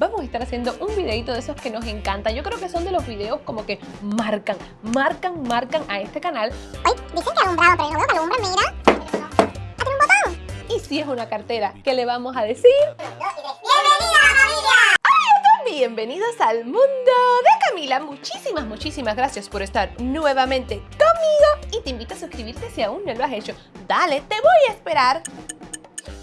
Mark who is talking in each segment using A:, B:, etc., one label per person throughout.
A: vamos a estar haciendo un videito de esos que nos encanta. Yo creo que son de los videos como que marcan, marcan, marcan a este canal.
B: Ay, dicen que alumbrado, pero yo no veo que alumbra, mira. Ah, tiene un botón.
A: Y si es una cartera, ¿qué le vamos a decir?
B: ¡Bienvenida familia!
A: Bienvenidos al mundo de Camila. Muchísimas, muchísimas gracias por estar nuevamente conmigo y te invito a suscribirte si aún no lo has hecho. Dale, te voy a esperar.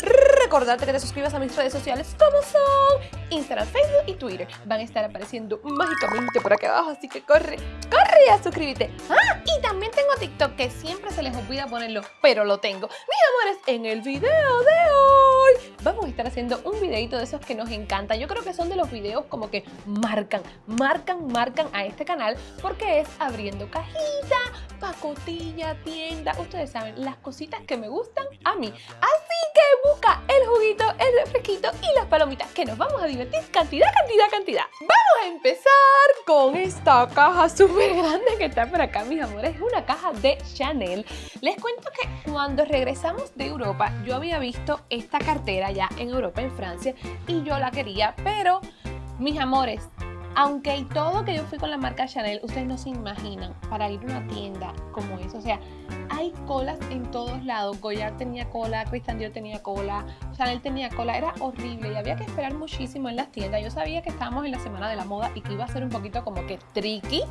A: Recordarte que te suscribas a mis redes sociales como son Instagram, Facebook y Twitter. Van a estar apareciendo mágicamente por acá abajo, así que corre, corre a suscribirte. Ah, y también tengo TikTok que siempre se les olvida ponerlo, pero lo tengo. Mis amores, en el video de vamos a estar haciendo un videito de esos que nos encanta. Yo creo que son de los videos como que marcan, marcan, marcan a este canal porque es abriendo cajita, pacotilla, tienda. Ustedes saben, las cositas que me gustan a mí. Así que busca el juguito, el refresquito y las palomitas que nos vamos a divertir cantidad, cantidad, cantidad. Vamos a empezar con esta caja súper grande que está por acá, mis amores. Es una caja de Chanel. Les cuento que cuando regresamos de Europa, yo había visto esta cartera ya en Europa, en Francia, y yo la quería, pero mis amores, aunque y todo que yo fui con la marca Chanel, ustedes no se imaginan para ir a una tienda como eso. O sea, colas en todos lados. Goyard tenía cola, Christian Dior tenía cola, Chanel tenía cola. Era horrible y había que esperar muchísimo en las tiendas. Yo sabía que estábamos en la semana de la moda y que iba a ser un poquito como que tricky,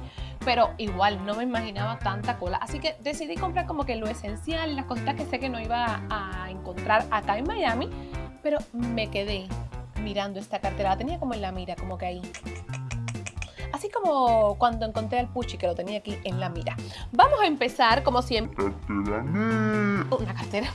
A: pero igual no me imaginaba tanta cola. Así que decidí comprar como que lo esencial, las cositas que sé que no iba a encontrar acá en Miami, pero me quedé mirando esta cartera. La tenía como en la mira, como que ahí así como cuando encontré al Puchi que lo tenía aquí en la mira. Vamos a empezar como siempre. Una cartera.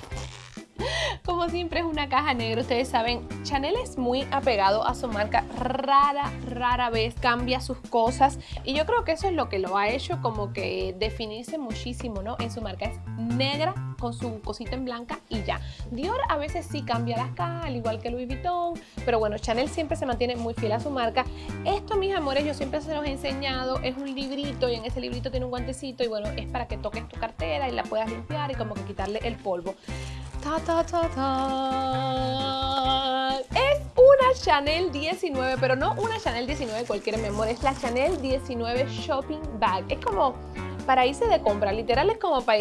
A: Como siempre es una caja negra, ustedes saben, Chanel es muy apegado a su marca, rara, rara vez cambia sus cosas y yo creo que eso es lo que lo ha hecho como que definirse muchísimo, ¿no? En su marca es negra con su cosita en blanca y ya. Dior a veces sí cambia las cajas, al igual que Louis Vuitton, pero bueno, Chanel siempre se mantiene muy fiel a su marca. Esto, mis amores, yo siempre se los he enseñado, es un librito y en ese librito tiene un guantecito y bueno, es para que toques tu cartera y la puedas limpiar y como que quitarle el polvo. Ta, ta, ta, ta. Es una Chanel 19, pero no una Chanel 19 cualquiera, mi es la Chanel 19 Shopping Bag. Es como para de compra, literal es como para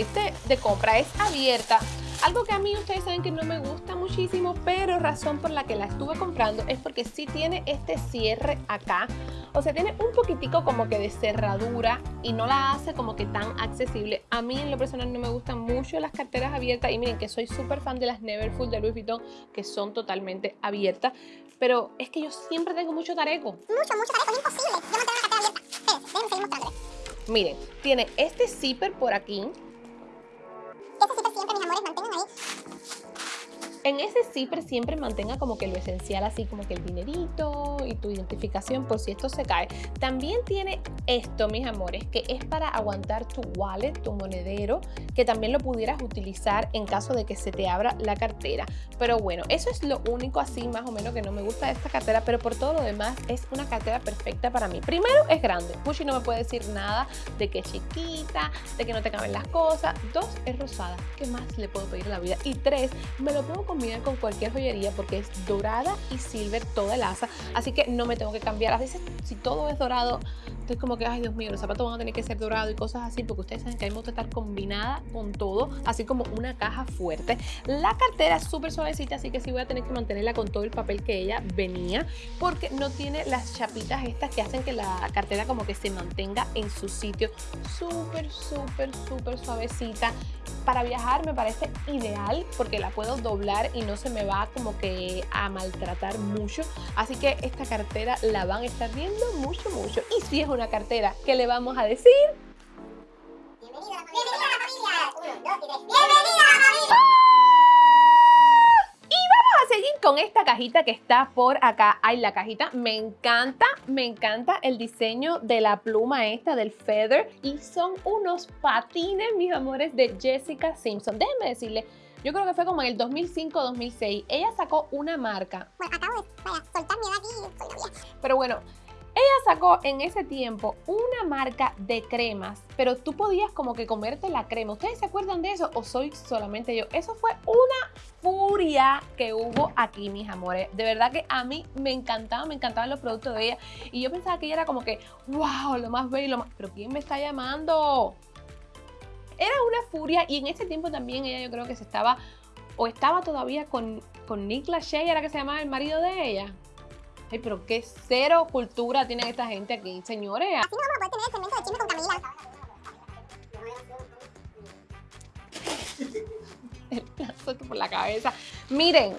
A: de compra, es abierta. Algo que a mí ustedes saben que no me gusta muchísimo, pero razón por la que la estuve comprando es porque sí tiene este cierre acá. O sea, tiene un poquitico como que de cerradura y no la hace como que tan accesible. A mí en lo personal no me gustan mucho las carteras abiertas y miren que soy súper fan de las Neverfull de Louis Vuitton que son totalmente abiertas. Pero es que yo siempre tengo mucho tareco.
B: Mucho, mucho tareco, es imposible. Yo mantengo la cartera abierta. Déjenme seguir.
A: Miren, tiene este zipper por aquí. En ese zipper siempre mantenga como que lo esencial, así como que el dinerito y tu identificación por si esto se cae. También tiene esto, mis amores, que es para aguantar tu wallet, tu monedero, que también lo pudieras utilizar en caso de que se te abra la cartera. Pero bueno, eso es lo único así más o menos que no me gusta de esta cartera, pero por todo lo demás es una cartera perfecta para mí. Primero, es grande. Pushi no me puede decir nada de que es chiquita, de que no te caben las cosas. Dos, es rosada. ¿Qué más le puedo pedir a la vida? Y tres, me lo puedo con cualquier joyería porque es dorada y silver toda el asa, así que no me tengo que cambiar. A veces si todo es dorado, estoy como que, ay Dios mío, los zapatos van a tener que ser dorados y cosas así porque ustedes saben que hay que estar combinada con todo, así como una caja fuerte. La cartera es súper suavecita, así que sí voy a tener que mantenerla con todo el papel que ella venía porque no tiene las chapitas estas que hacen que la cartera como que se mantenga en su sitio. Súper, súper, súper suavecita. Para viajar me parece ideal porque la puedo doblar y no se me va como que a maltratar mucho. Así que esta cartera la van a estar viendo mucho, mucho. Y si es una cartera, ¿qué le vamos a decir?
B: Bienvenida a la familia. Bienvenida a la familia. Uno, dos y tres. Bienvenida a la familia.
A: Y vamos a seguir con esta cajita que está por acá. Ay, la cajita me encanta, me encanta el diseño de la pluma esta del feather. Y son unos patines, mis amores, de Jessica Simpson. Déjenme decirle, yo creo que fue como en el 2005-2006. Ella sacó una marca
B: Bueno, acabo de vaya, soltar mi edad aquí. Soy una vieja.
A: Pero bueno, Ella sacó en ese tiempo una marca de cremas, pero tú podías como que comerte la crema. ¿Ustedes se acuerdan de eso o soy solamente yo? Eso fue una furia que hubo aquí, mis amores. De verdad que a mí me encantaba, me encantaban los productos de ella. Y yo pensaba que ella era como que, wow, lo más bello, lo más... Pero ¿quién me está llamando? Era una furia y en ese tiempo también ella yo creo que se estaba, o estaba todavía con, con Nick Lachey, era que se llamaba el marido de ella. Ay, pero qué cero cultura tiene esta gente aquí, señores.
B: Así no vamos a poder tener el segmento de chisme con Camila.
A: el lazo por la cabeza. Miren,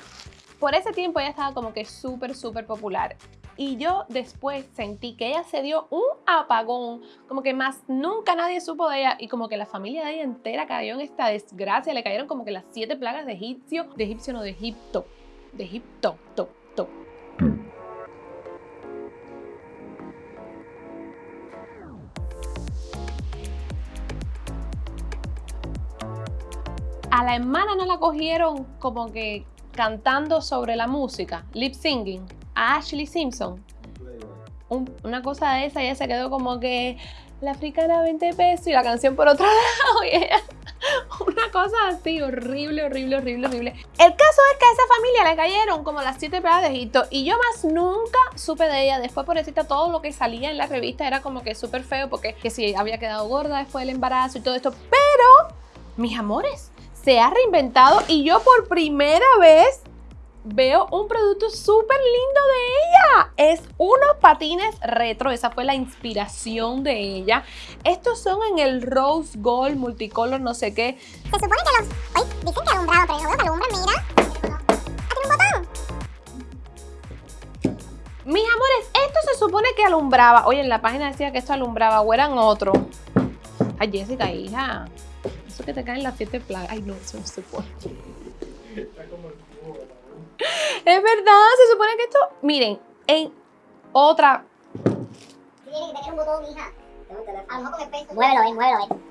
A: por ese tiempo ella estaba como que súper, súper popular. Y yo después sentí que ella se dio un apagón, como que más nunca nadie supo de ella y como que la familia de ella entera cayó en esta desgracia, le cayeron como que las siete plagas de egipcio, de egipcio no, de Egipto, de Egipto, to, A la hermana no la cogieron como que cantando sobre la música, lip singing, a Ashley Simpson. Un- una cosa de esa, ella se quedó como que la africana 20 pesos y la canción por otro lado. Y ella, una cosa así, horrible, horrible, horrible, horrible. El caso es que a esa familia le cayeron como las siete plagas de Egipto y yo más nunca supe de ella. Después, pobrecita, todo lo que salía en la revista era como que súper feo porque que si había quedado gorda después del embarazo y todo esto. Pero, mis amores, se ha reinventado y yo por primera vez veo un producto súper lindo de ella. Es unos patines retro, esa fue la inspiración de ella. Estos son en el Rose Gold Multicolor, no sé qué.
B: Se supone que los. Oye, dicen que alumbrado, pero no que alumbra, mira. Ah, tiene un botón.
A: Mis amores, esto se supone que alumbraba. Oye, en la página decía que esto alumbraba o eran otro. Ay, Jessica, hija. Eso que te caen las siete plagas. Ay, no, eso no se puede. Es verdad, se supone que esto. Miren, en otra.
B: Tiene que tener un botón, hija. A lo mejor con el peso. Muévelo, ven, muévelo, ven.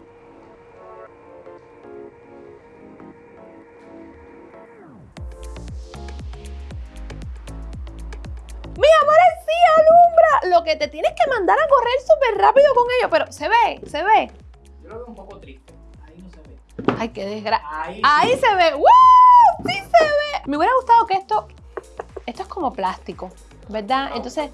A: Mis amores, sí, alumbra. Lo que te tienes que mandar a correr súper rápido con ello. Pero se ve, se ve. Ay, qué desgracia.
C: Ahí,
A: se ve. ¡Wow! Sí se ve. Me hubiera gustado que esto. Esto es como plástico, ¿verdad? Entonces,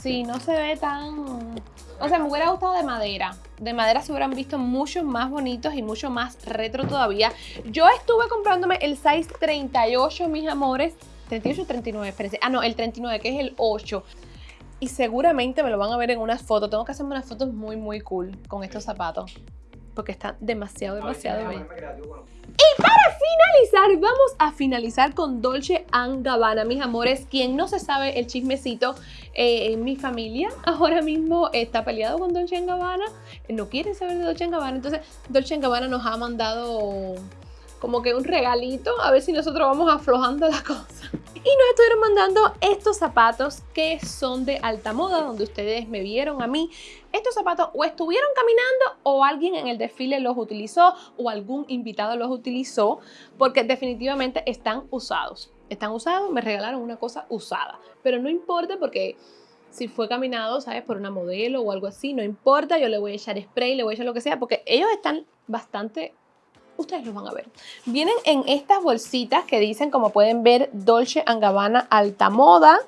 A: sí, no se ve tan. O sea, me hubiera gustado de madera. De madera se hubieran visto mucho más bonitos y mucho más retro todavía. Yo estuve comprándome el size 38, mis amores. 38 o 39, espérense. Ah, no, el 39, que es el 8. Y seguramente me lo van a ver en unas fotos. Tengo que hacerme unas fotos muy, muy cool con estos zapatos. Porque están demasiado, demasiado
C: A ver,
A: bellos.
C: déjame creativo con-
A: finalizar, vamos a finalizar con Dolce Gabbana, mis amores. Quien no se sabe el chismecito, eh, en mi familia ahora mismo está peleado con Dolce Gabbana, no quieren saber de Dolce Gabbana, entonces Dolce Gabbana nos ha mandado como que un regalito, a ver si nosotros vamos aflojando la cosa. Y nos estuvieron mandando estos zapatos que son de alta moda, donde ustedes me vieron a mí. Estos zapatos o estuvieron caminando o alguien en el desfile los utilizó o algún invitado los utilizó porque definitivamente están usados. Están usados, me regalaron una cosa usada, pero no importa porque si fue caminado, ¿sabes? Por una modelo o algo así, no importa, yo le voy a echar spray, le voy a echar lo que sea, porque ellos están bastante, ustedes los van a ver. Vienen en estas bolsitas que dicen, como pueden ver, Dolce Gabbana Alta Moda.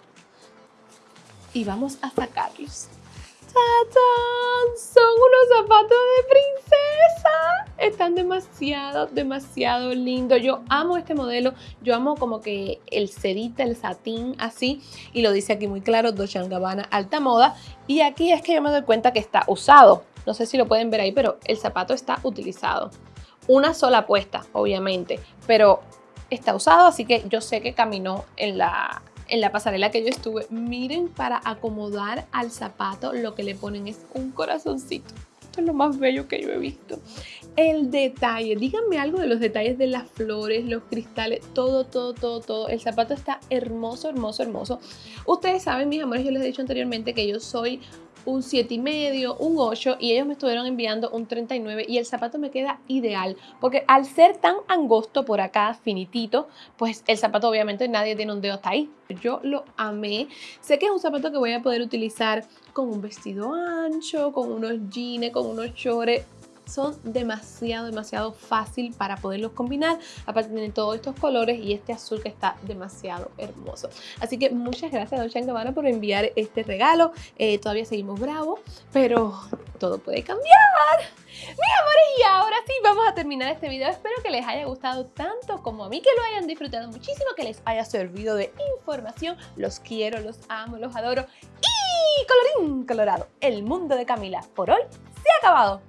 A: Y vamos a sacarlos. ¡Tatán! Son unos zapatos de princesa. Están demasiado, demasiado lindos. Yo amo este modelo. Yo amo como que el sedita, el satín, así. Y lo dice aquí muy claro, Dolce Gabbana alta moda. Y aquí es que yo me doy cuenta que está usado. No sé si lo pueden ver ahí, pero el zapato está utilizado. Una sola puesta, obviamente. Pero está usado, así que yo sé que caminó en la, en la pasarela que yo estuve. Miren, para acomodar al zapato lo que le ponen es un corazoncito. Esto es lo más bello que yo he visto. El detalle, díganme algo de los detalles de las flores, los cristales, todo, todo, todo, todo. El zapato está hermoso, hermoso, hermoso. Ustedes saben, mis amores, yo les he dicho anteriormente que yo soy un 7 y medio, un 8 y ellos me estuvieron enviando un 39 y el zapato me queda ideal porque al ser tan angosto por acá, finitito, pues el zapato obviamente nadie tiene un dedo hasta ahí. Yo lo amé. Sé que es un zapato que voy a poder utilizar con un vestido ancho, con unos jeans, con unos chores son demasiado, demasiado fácil para poderlos combinar. Aparte tienen todos estos colores y este azul que está demasiado hermoso. Así que muchas gracias Dolce Gabbana por enviar este regalo. Eh, todavía seguimos bravos, pero todo puede cambiar. Mis amores, y ahora sí vamos a terminar este video. Espero que les haya gustado tanto como a mí, que lo hayan disfrutado muchísimo, que les haya servido de información. Los quiero, los amo, los adoro. Y colorín colorado, el mundo de Camila por hoy se ha acabado.